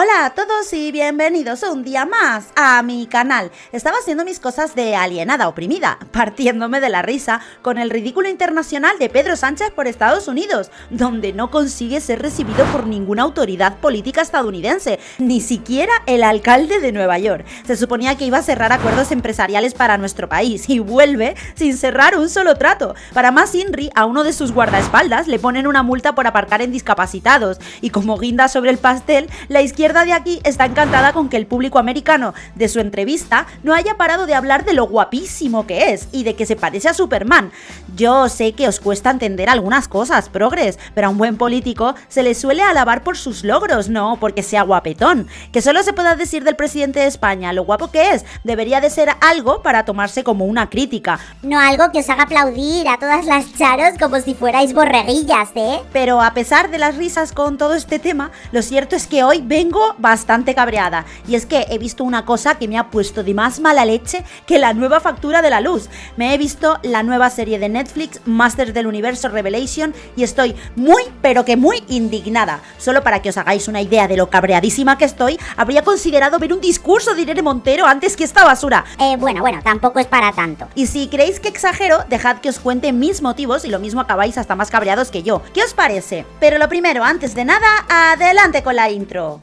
Hola a todos y bienvenidos un día más a mi canal. Estaba haciendo mis cosas de alienada oprimida, partiéndome de la risa con el ridículo internacional de Pedro Sánchez por Estados Unidos, donde no consigue ser recibido por ninguna autoridad política estadounidense, ni siquiera el alcalde de Nueva York. Se suponía que iba a cerrar acuerdos empresariales para nuestro país y vuelve sin cerrar un solo trato. Para más Inri, a uno de sus guardaespaldas le ponen una multa por aparcar en discapacitados y como guinda sobre el pastel, la izquierda de aquí está encantada con que el público americano de su entrevista no haya parado de hablar de lo guapísimo que es y de que se parece a Superman. Yo sé que os cuesta entender algunas cosas, progres, pero a un buen político se le suele alabar por sus logros, no porque sea guapetón. Que solo se pueda decir del presidente de España lo guapo que es, debería de ser algo para tomarse como una crítica. No algo que os haga aplaudir a todas las charos como si fuerais borreguillas, ¿eh? Pero a pesar de las risas con todo este tema, lo cierto es que hoy vengo bastante cabreada. Y es que he visto una cosa que me ha puesto de más mala leche que la nueva factura de la luz. Me he visto la nueva serie de Netflix, Masters del Universo Revelation, y estoy muy, pero que muy indignada. Solo para que os hagáis una idea de lo cabreadísima que estoy, habría considerado ver un discurso de Irene Montero antes que esta basura. Eh, bueno, bueno, tampoco es para tanto. Y si creéis que exagero, dejad que os cuente mis motivos y lo mismo acabáis hasta más cabreados que yo. ¿Qué os parece? Pero lo primero, antes de nada, adelante con la intro.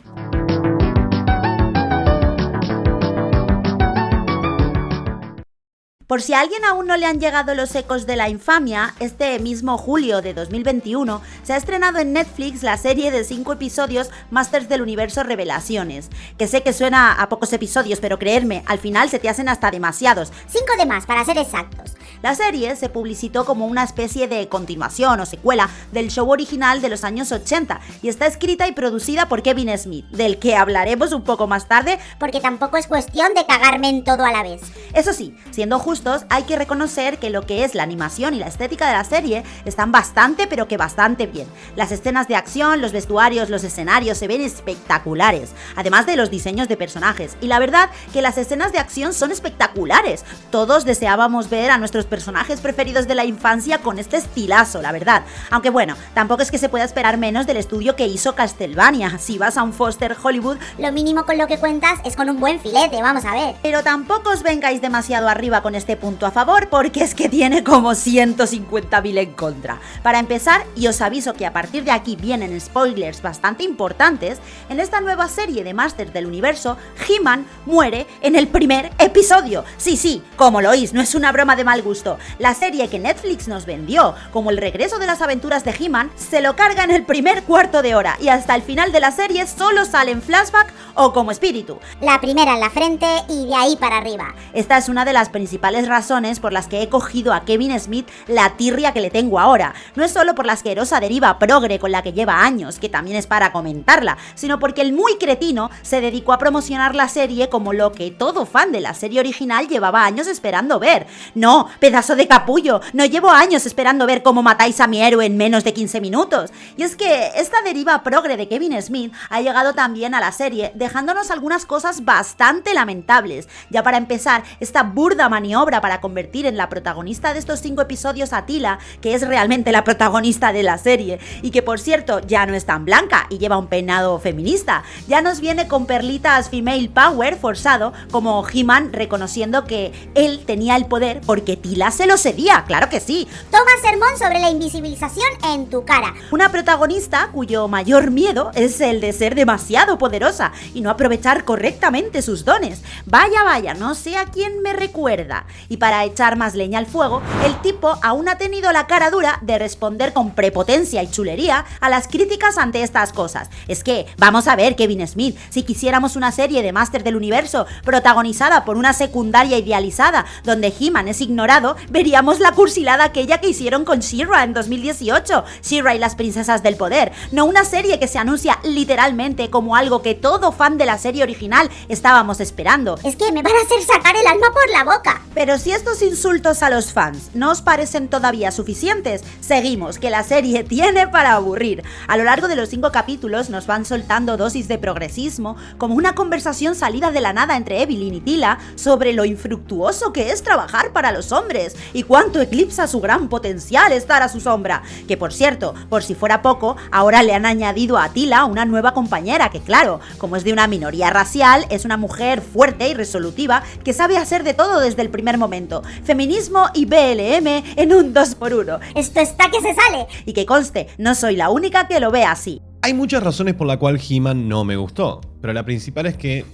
Por si a alguien aún no le han llegado los ecos de la infamia, este mismo julio de 2021 se ha estrenado en Netflix la serie de 5 episodios Masters del Universo Revelaciones, que sé que suena a pocos episodios, pero creerme, al final se te hacen hasta demasiados. 5 de más, para ser exactos. La serie se publicitó como una especie de continuación o secuela del show original de los años 80 y está escrita y producida por Kevin Smith, del que hablaremos un poco más tarde, porque tampoco es cuestión de cagarme en todo a la vez. Eso sí, siendo justo hay que reconocer que lo que es la animación y la estética de la serie están bastante pero que bastante bien. Las escenas de acción, los vestuarios, los escenarios se ven espectaculares, además de los diseños de personajes. Y la verdad que las escenas de acción son espectaculares. Todos deseábamos ver a nuestros personajes preferidos de la infancia con este estilazo, la verdad. Aunque bueno, tampoco es que se pueda esperar menos del estudio que hizo Castlevania. Si vas a un Foster Hollywood, lo mínimo con lo que cuentas es con un buen filete, vamos a ver. Pero tampoco os vengáis demasiado arriba con este este punto a favor porque es que tiene como 150.000 en contra. Para empezar, y os aviso que a partir de aquí vienen spoilers bastante importantes, en esta nueva serie de Masters del Universo, He-Man muere en el primer episodio. Sí, sí, como lo oís, no es una broma de mal gusto. La serie que Netflix nos vendió como el regreso de las aventuras de He-Man se lo carga en el primer cuarto de hora y hasta el final de la serie solo sale en flashback o como espíritu. La primera en la frente y de ahí para arriba. Esta es una de las principales razones por las que he cogido a Kevin Smith la tirria que le tengo ahora. No es solo por la asquerosa deriva progre con la que lleva años, que también es para comentarla, sino porque el muy cretino se dedicó a promocionar la serie como lo que todo fan de la serie original llevaba años esperando ver. No, pedazo de capullo, no llevo años esperando ver cómo matáis a mi héroe en menos de 15 minutos. Y es que esta deriva progre de Kevin Smith ha llegado también a la serie, dejándonos algunas cosas bastante lamentables. Ya para empezar, esta burda maniobra para convertir en la protagonista de estos cinco episodios a Tila, que es realmente la protagonista de la serie, y que por cierto ya no es tan blanca y lleva un peinado feminista. Ya nos viene con perlitas female power forzado, como He-Man reconociendo que él tenía el poder porque Tila se lo cedía, claro que sí. Toma sermón sobre la invisibilización en tu cara. Una protagonista cuyo mayor miedo es el de ser demasiado poderosa y no aprovechar correctamente sus dones. Vaya, vaya, no sé a quién me recuerda. Y para echar más leña al fuego, el tipo aún ha tenido la cara dura de responder con prepotencia y chulería a las críticas ante estas cosas. Es que, vamos a ver, Kevin Smith, si quisiéramos una serie de Master del Universo protagonizada por una secundaria idealizada donde He-Man es ignorado, veríamos la cursilada aquella que hicieron con She-Ra en 2018, She-Ra y las princesas del poder, no una serie que se anuncia literalmente como algo que todo fan de la serie original estábamos esperando. Es que me van a hacer sacar el alma por la boca. Pero si estos insultos a los fans no os parecen todavía suficientes, seguimos, que la serie tiene para aburrir. A lo largo de los cinco capítulos nos van soltando dosis de progresismo, como una conversación salida de la nada entre Evelyn y Tila sobre lo infructuoso que es trabajar para los hombres y cuánto eclipsa su gran potencial estar a su sombra. Que por cierto, por si fuera poco, ahora le han añadido a Tila una nueva compañera que claro, como es de una minoría racial, es una mujer fuerte y resolutiva que sabe hacer de todo desde el primer momento. Feminismo y BLM en un 2x1. Esto está que se sale. Y que conste, no soy la única que lo ve así. Hay muchas razones por la cual He-Man no me gustó, pero la principal es que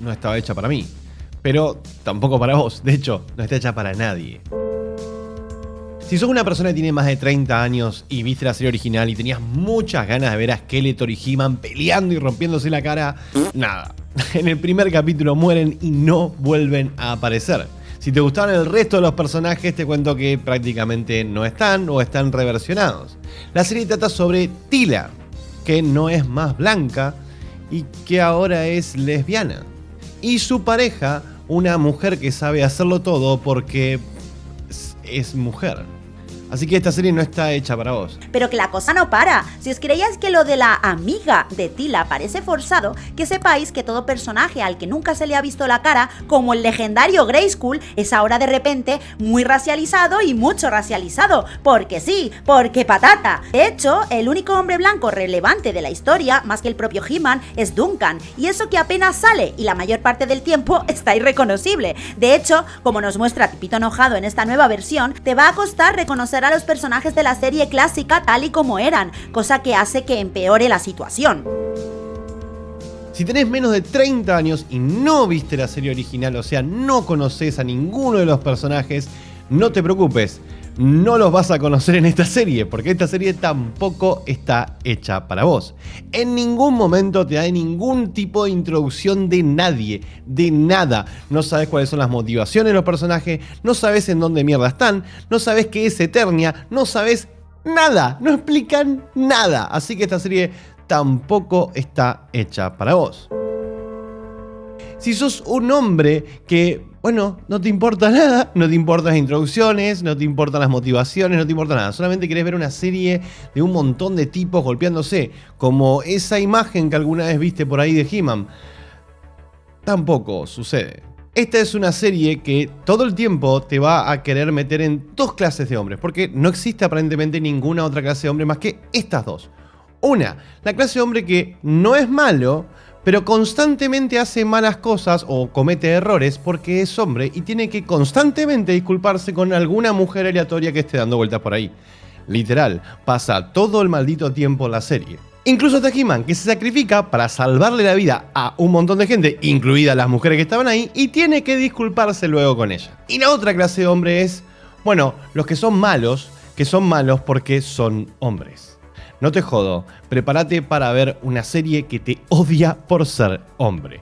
no estaba hecha para mí. Pero tampoco para vos, de hecho, no está hecha para nadie. Si sos una persona que tiene más de 30 años y viste la serie original y tenías muchas ganas de ver a Skeletor y He-Man peleando y rompiéndose la cara, nada. En el primer capítulo mueren y no vuelven a aparecer. Si te gustaron el resto de los personajes, te cuento que prácticamente no están o están reversionados. La serie trata sobre Tila, que no es más blanca y que ahora es lesbiana. Y su pareja, una mujer que sabe hacerlo todo porque es mujer. Así que esta serie no está hecha para vos. Pero que la cosa no para. Si os creíais que lo de la amiga de Tila parece forzado, que sepáis que todo personaje al que nunca se le ha visto la cara, como el legendario Grayskull, es ahora de repente muy racializado y mucho racializado. Porque sí, porque patata. De hecho, el único hombre blanco relevante de la historia, más que el propio He-Man, es Duncan. Y eso que apenas sale y la mayor parte del tiempo está irreconocible. De hecho, como nos muestra Tipito Enojado en esta nueva versión, te va a costar reconocer a los personajes de la serie clásica tal y como eran, cosa que hace que empeore la situación. Si tenés menos de 30 años y no viste la serie original, o sea, no conoces a ninguno de los personajes, no te preocupes no los vas a conocer en esta serie, porque esta serie tampoco está hecha para vos. En ningún momento te da ningún tipo de introducción de nadie, de nada. No sabes cuáles son las motivaciones de los personajes, no sabes en dónde mierda están, no sabes qué es Eternia, no sabes nada, no explican nada. Así que esta serie tampoco está hecha para vos. Si sos un hombre que bueno, no te importa nada, no te importan las introducciones, no te importan las motivaciones, no te importa nada. Solamente querés ver una serie de un montón de tipos golpeándose, como esa imagen que alguna vez viste por ahí de He-Man. Tampoco sucede. Esta es una serie que todo el tiempo te va a querer meter en dos clases de hombres, porque no existe aparentemente ninguna otra clase de hombre más que estas dos. Una, la clase de hombre que no es malo, pero constantemente hace malas cosas o comete errores porque es hombre y tiene que constantemente disculparse con alguna mujer aleatoria que esté dando vueltas por ahí. Literal, pasa todo el maldito tiempo la serie. Incluso hasta He-Man, que se sacrifica para salvarle la vida a un montón de gente, incluidas las mujeres que estaban ahí, y tiene que disculparse luego con ella. Y la otra clase de hombre es, bueno, los que son malos, que son malos porque son hombres. No te jodo, prepárate para ver una serie que te odia por ser hombre.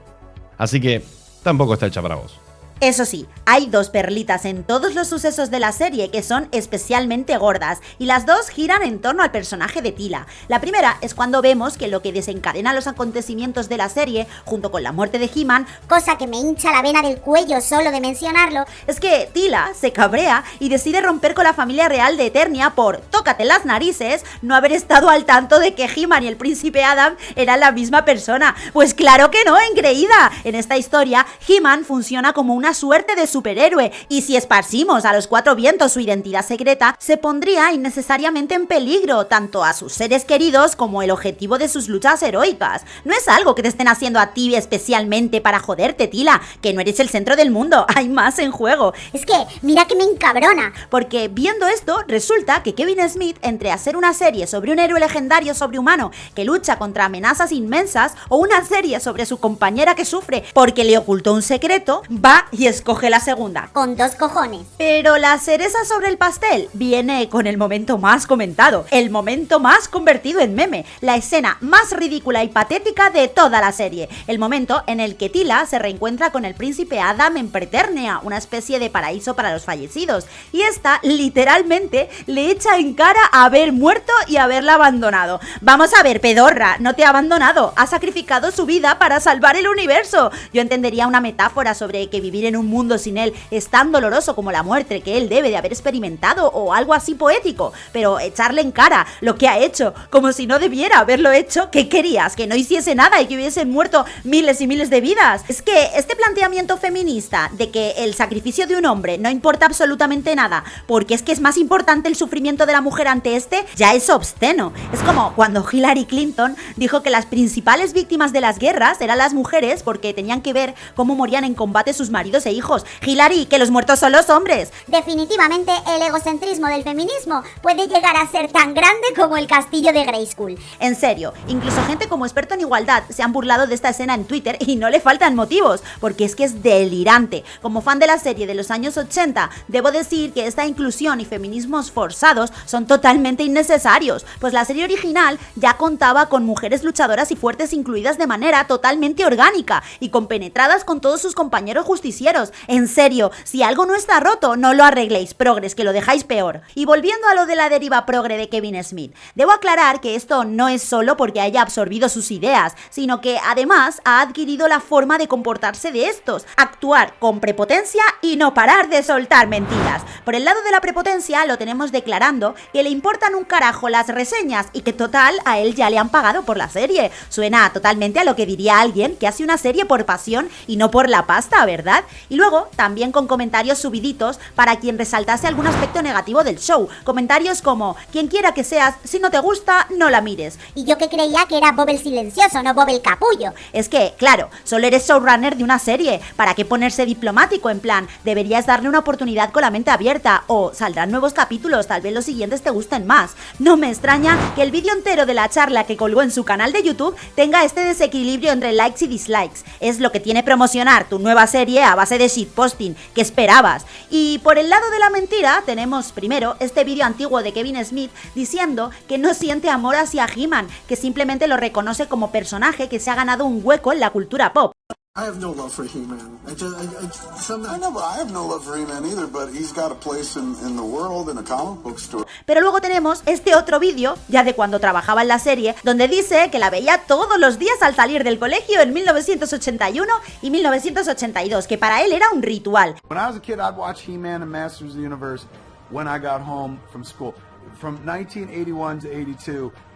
Así que tampoco está hecha para vos. Eso sí, hay dos perlitas en todos los sucesos de la serie que son especialmente gordas, y las dos giran en torno al personaje de Tila. La primera es cuando vemos que lo que desencadena los acontecimientos de la serie, junto con la muerte de He-Man, cosa que me hincha la vena del cuello solo de mencionarlo, es que Tila se cabrea y decide romper con la familia real de Eternia por, tócate las narices, no haber estado al tanto de que He-Man y el príncipe Adam eran la misma persona. Pues claro que no, engreída. En esta historia, He-Man funciona como una suerte de superhéroe, y si esparcimos a los cuatro vientos su identidad secreta, se pondría innecesariamente en peligro tanto a sus seres queridos como el objetivo de sus luchas heroicas. No es algo que te estén haciendo a ti especialmente para joderte, Tila, que no eres el centro del mundo, hay más en juego. Es que, mira que me encabrona. Porque viendo esto, resulta que Kevin Smith, entre hacer una serie sobre un héroe legendario sobrehumano que lucha contra amenazas inmensas, o una serie sobre su compañera que sufre porque le ocultó un secreto, va y escoge la segunda. Con dos cojones. Pero la cereza sobre el pastel viene con el momento más comentado, el momento más convertido en meme, la escena más ridícula y patética de toda la serie, el momento en el que Tila se reencuentra con el príncipe Adam en Preternia, una especie de paraíso para los fallecidos, y esta literalmente le echa en cara haber muerto y haberla abandonado. Vamos a ver, pedorra, no te ha abandonado, ha sacrificado su vida para salvar el universo. Yo entendería una metáfora sobre que vivir en un mundo sin él es tan doloroso como la muerte que él debe de haber experimentado o algo así poético, pero echarle en cara lo que ha hecho, como si no debiera haberlo hecho, ¿qué querías? Que no hiciese nada y que hubiesen muerto miles y miles de vidas. Es que este planteamiento feminista de que el sacrificio de un hombre no importa absolutamente nada, porque es que es más importante el sufrimiento de la mujer ante este, ya es obsceno. Es como cuando Hillary Clinton dijo que las principales víctimas de las guerras eran las mujeres porque tenían que ver cómo morían en combate sus maridos e hijos. Hillary, que los muertos son los hombres. Definitivamente el egocentrismo del feminismo puede llegar a ser tan grande como el castillo de Grayskull. En serio, incluso gente como experto en igualdad se han burlado de esta escena en Twitter y no le faltan motivos, porque es que es delirante. Como fan de la serie de los años 80, debo decir que esta inclusión y feminismos forzados son totalmente innecesarios, pues la serie original ya contaba con mujeres luchadoras y fuertes incluidas de manera totalmente orgánica y compenetradas con todos sus compañeros justicieros. En serio, si algo no está roto, no lo arregléis, progres, que lo dejáis peor. Y volviendo a lo de la deriva progre de Kevin Smith, debo aclarar que esto no es solo porque haya absorbido sus ideas, sino que además ha adquirido la forma de comportarse de estos, actuar con prepotencia y no parar de soltar mentiras. Por el lado de la prepotencia lo tenemos declarando que le importan un carajo las reseñas y que total a él ya le han pagado por la serie. Suena totalmente a lo que diría alguien que hace una serie por pasión y no por la pasta, ¿verdad? Y luego también con comentarios subiditos para quien resaltase algún aspecto negativo del show. Comentarios como, quien quiera que seas, si no te gusta, no la mires. Y yo que creía que era Bob el silencioso, no Bob el capullo. Es que, claro, solo eres showrunner de una serie. ¿Para qué ponerse diplomático? En plan, deberías darle una oportunidad con la mente abierta o saldrán nuevos capítulos, tal vez los siguientes te gusten más. No me extraña que el vídeo entero de la charla que colgó en su canal de YouTube tenga este desequilibrio entre likes y dislikes. Es lo que tiene promocionar tu nueva serie a base de shitposting. ¿Qué esperabas? Y por el lado de la mentira tenemos primero este vídeo antiguo de Kevin Smith diciendo que no siente amor hacia He-Man, que simplemente lo reconoce como personaje que se ha ganado un hueco en la cultura pop. I have no love for He-Man. I just, I, I, some, I know, I have no love for He-Man either, but he's got a place in, in the world in a comic book store. Pero luego tenemos este otro vídeo, ya de cuando trabajaba en la serie, donde dice que la veía todos los días al salir del colegio en 1981 y 1982, que para él era un ritual. When I was a kid, I'd watch He-Man and Masters of the Universe when I got home from school. From 1981 to 82, it was a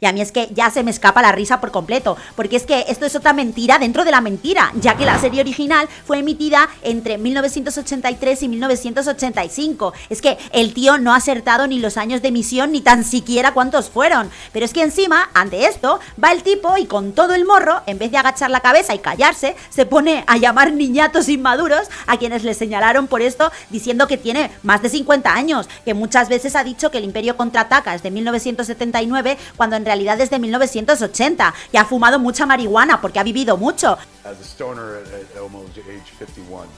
Y a mí es que ya se me escapa la risa por completo, porque es que esto es otra mentira dentro de la mentira, ya que la serie original fue emitida entre 1983 y 1985. Es que el tío no ha acertado ni los años de emisión ni tan siquiera cuántos fueron. Pero es que encima, ante esto, va el tipo y con todo el morro, en vez de agachar la cabeza y callarse, se pone a llamar niñatos inmaduros a quienes le señalaron por esto diciendo que tiene más de 50 años, que muchas veces ha dicho que el Imperio contraataca es de 1979 cuando en realidad es de 1980 y ha fumado mucha marihuana porque ha vivido mucho. as a stoner at, at almost age 51.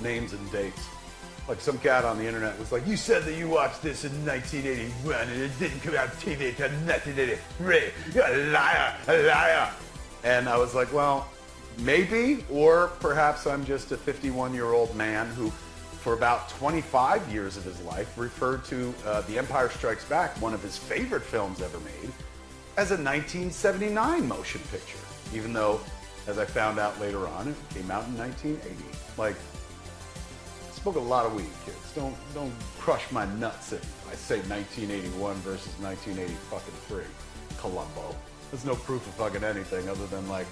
Names and dates. Like some cat on the internet was like, you said that you watched this in 1981 and it didn't come out on TV until 1983. You're a liar, a liar. And I was like, well, maybe, or perhaps I'm just a 51 year old man who, for about 25 years of his life, referred to uh, The Empire Strikes Back, one of his favorite films ever made, as a 1979 motion picture, even though, as I found out later on, it came out in 1980. Like, I smoke a lot of weed, kids. Don't don't crush my nuts if I say 1981 versus 1980 fucking three. Columbo. There's no proof of fucking anything other than like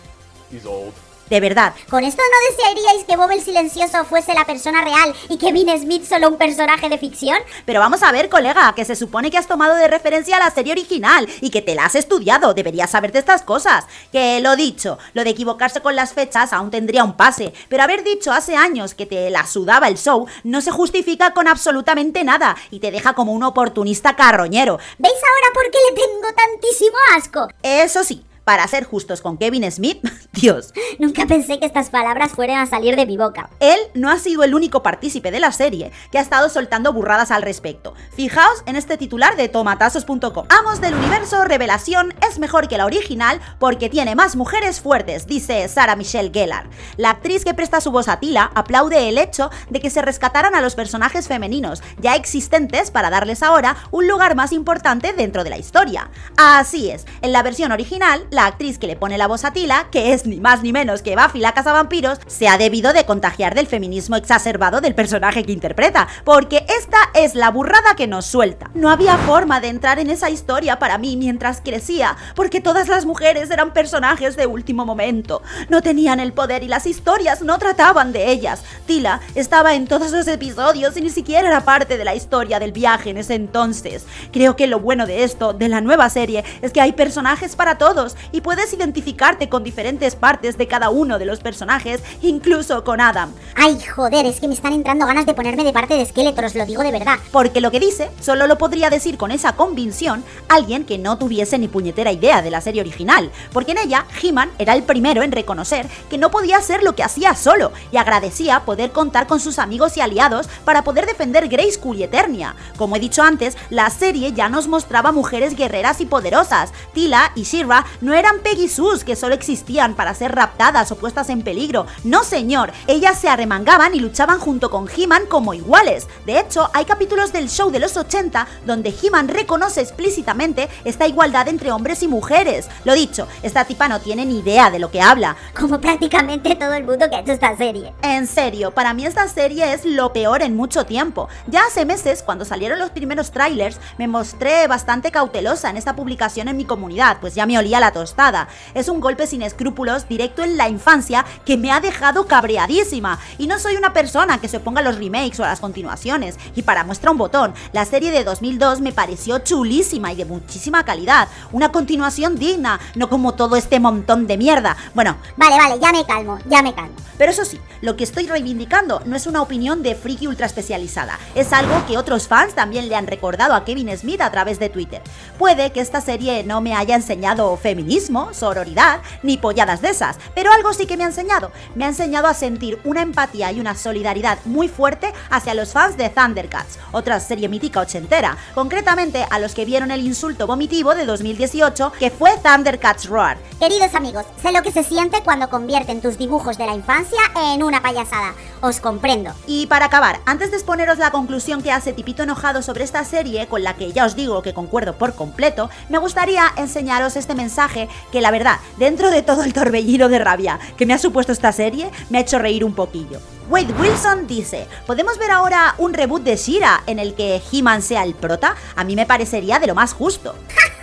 he's old. De verdad, ¿Con esto no desearíais que Bob el silencioso fuese la persona real y Kevin Smith solo un personaje de ficción? Pero vamos a ver, colega, que se supone que has tomado de referencia a la serie original y que te la has estudiado, deberías saber de estas cosas. Que lo dicho, lo de equivocarse con las fechas aún tendría un pase, pero haber dicho hace años que te la sudaba el show no se justifica con absolutamente nada y te deja como un oportunista carroñero. ¿Veis ahora por qué le tengo tantísimo asco? Eso sí, para ser justos con Kevin Smith, Dios, Nunca pensé que estas palabras fueran a salir de mi boca. Él no ha sido el único partícipe de la serie que ha estado soltando burradas al respecto. Fijaos en este titular de tomatazos.com. Amos del universo Revelación es mejor que la original porque tiene más mujeres fuertes, dice Sarah Michelle Gellar. La actriz que presta su voz a Tila aplaude el hecho de que se rescataran a los personajes femeninos ya existentes para darles ahora un lugar más importante dentro de la historia. Así es, en la versión original, la actriz que le pone la voz a Tila, que es ni más ni menos que Buffy la Casa Vampiros, se ha debido de contagiar del feminismo exacerbado del personaje que interpreta, porque esta es la burrada que nos suelta. No había forma de entrar en esa historia para mí mientras crecía, porque todas las mujeres eran personajes de último momento, no tenían el poder y las historias no trataban de ellas. Tila estaba en todos los episodios y ni siquiera era parte de la historia del viaje en ese entonces. Creo que lo bueno de esto, de la nueva serie, es que hay personajes para todos y puedes identificarte con diferentes partes de cada uno de los personajes, incluso con Adam. Ay, joder, es que me están entrando ganas de ponerme de parte de Skeletor, lo digo de verdad. Porque lo que dice solo lo podría decir con esa convicción alguien que no tuviese ni puñetera idea de la serie original, porque en ella He-Man era el primero en reconocer que no podía hacer lo que hacía solo y agradecía poder contar con sus amigos y aliados para poder defender Grayskull y Eternia. Como he dicho antes, la serie ya nos mostraba mujeres guerreras y poderosas. Tila y Shira no eran Peggy Sus que solo existían para ser raptadas o puestas en peligro. No señor, ellas se arremangaban y luchaban junto con He-Man como iguales. De hecho, hay capítulos del show de los 80 donde He-Man reconoce explícitamente esta igualdad entre hombres y mujeres. Lo dicho, esta tipa no tiene ni idea de lo que habla. Como prácticamente todo el mundo que ha hecho esta serie. En serio, para mí esta serie es lo peor en mucho tiempo. Ya hace meses, cuando salieron los primeros trailers, me mostré bastante cautelosa en esta publicación en mi comunidad, pues ya me olía la tostada. Es un golpe sin escrúpulos directo en la infancia que me ha dejado cabreadísima. Y no soy una persona que se oponga a los remakes o a las continuaciones. Y para muestra un botón, la serie de 2002 me pareció chulísima y de muchísima calidad. Una continuación digna, no como todo este montón de mierda. Bueno, Vale, vale, ya me calmo, ya me calmo. pero eso sí, lo que estoy reivindicando no es una opinión de friki ultra especializada, es algo que otros fans también le han recordado a Kevin Smith a través de Twitter. Puede que esta serie no me haya enseñado feminismo, sororidad, ni polladas de esas, pero algo sí que me ha enseñado. Me ha enseñado a sentir una empatía y una solidaridad muy fuerte hacia los fans de Thundercats, otra serie mítica ochentera, concretamente a los que vieron el insulto vomitivo de 2018 que fue Thundercats Roar. Queridos amigos, sé lo que se siente cuando convierten tus dibujos de la infancia en una payasada. Os comprendo. Y para acabar, antes de exponeros la conclusión que hace Tipito Enojado sobre esta serie, con la que ya os digo que concuerdo por completo, me gustaría enseñaros este mensaje que la verdad, dentro de todo el torbellino de rabia que me ha supuesto esta serie, me ha hecho reír un poquillo. Wade Wilson dice, ¿podemos ver ahora un reboot de Shira en el que He-Man sea el prota? A mí me parecería de lo más justo.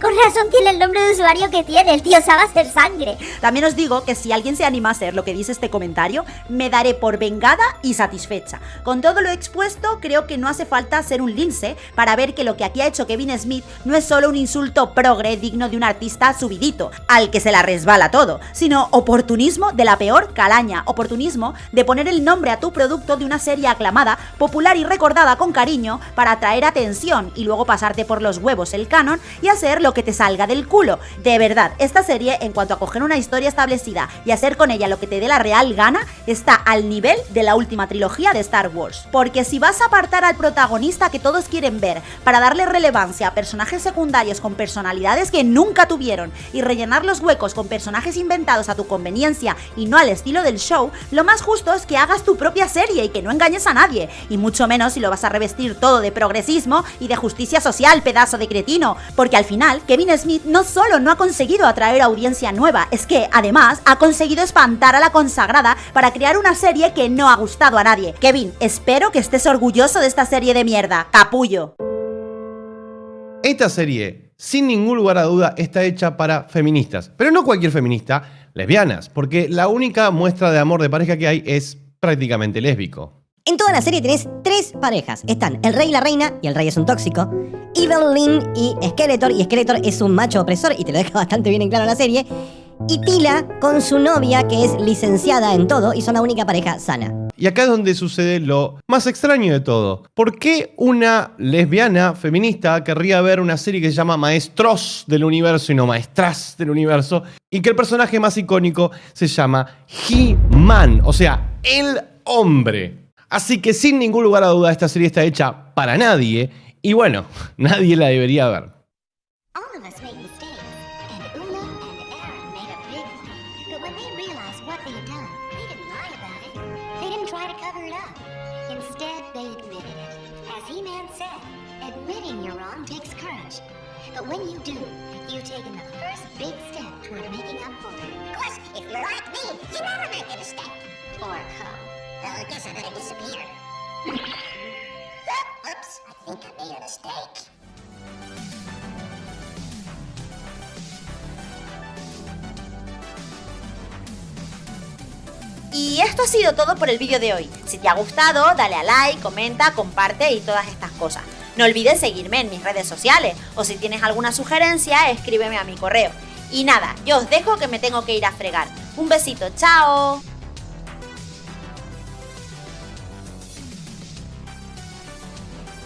Con razón tiene el nombre de usuario que tiene, el tío sabe hacer sangre. También os digo que si alguien se anima a hacer lo que dice este comentario, me daré por vengada y satisfecha. Con todo lo expuesto, creo que no hace falta ser un lince para ver que lo que aquí ha hecho Kevin Smith no es solo un insulto progre digno de un artista subidito, al que se la resbala todo, sino oportunismo de la peor calaña, oportunismo de poner el nombre a tu producto de una serie aclamada, popular y recordada con cariño para atraer atención y luego pasarte por los huevos el canon y hacer lo que te salga del culo. De verdad, esta serie, en cuanto a coger una historia establecida y hacer con ella lo que te dé la real gana, está al nivel de la última trilogía de Star Wars. Porque si vas a apartar al protagonista que todos quieren ver para darle relevancia a personajes secundarios con personalidades que nunca tuvieron y rellenar los huecos con personajes inventados a tu conveniencia y no al estilo del show, lo más justo es que hagas tu propia serie y que no engañes a nadie, y mucho menos si lo vas a revestir todo de progresismo y de justicia social, pedazo de cretino, porque al final Kevin Smith no solo no ha conseguido atraer audiencia nueva, es que además ha conseguido espantar a la consagrada para crear una serie que no ha gustado a nadie. Kevin, espero que estés orgulloso de esta serie de mierda, capullo. Esta serie, sin ningún lugar a duda, está hecha para feministas. Pero no cualquier feminista, lesbianas, porque la única muestra de amor de pareja que hay es prácticamente lésbico. En toda la serie tenés tres parejas. Están el rey y la reina, y el rey es un tóxico. Evelyn y Skeletor, y Skeletor es un macho opresor, y te lo deja bastante bien en claro la serie. Y Tila con su novia, que es licenciada en todo, y son la única pareja sana. Y acá es donde sucede lo más extraño de todo. ¿Por qué una lesbiana feminista querría ver una serie que se llama Maestros del Universo y no Maestras del Universo? Y que el personaje más icónico se llama He-Man, o sea, el hombre. Así que sin ningún lugar a duda esta serie está hecha para nadie y bueno, nadie la debería ver. Y esto ha sido todo por el vídeo de hoy. Si te ha gustado, dale a like, comenta, comparte y todas estas cosas. No olvides seguirme en mis redes sociales o si tienes alguna sugerencia, escríbeme a mi correo. Y nada, yo os dejo que me tengo que ir a fregar. Un besito, chao.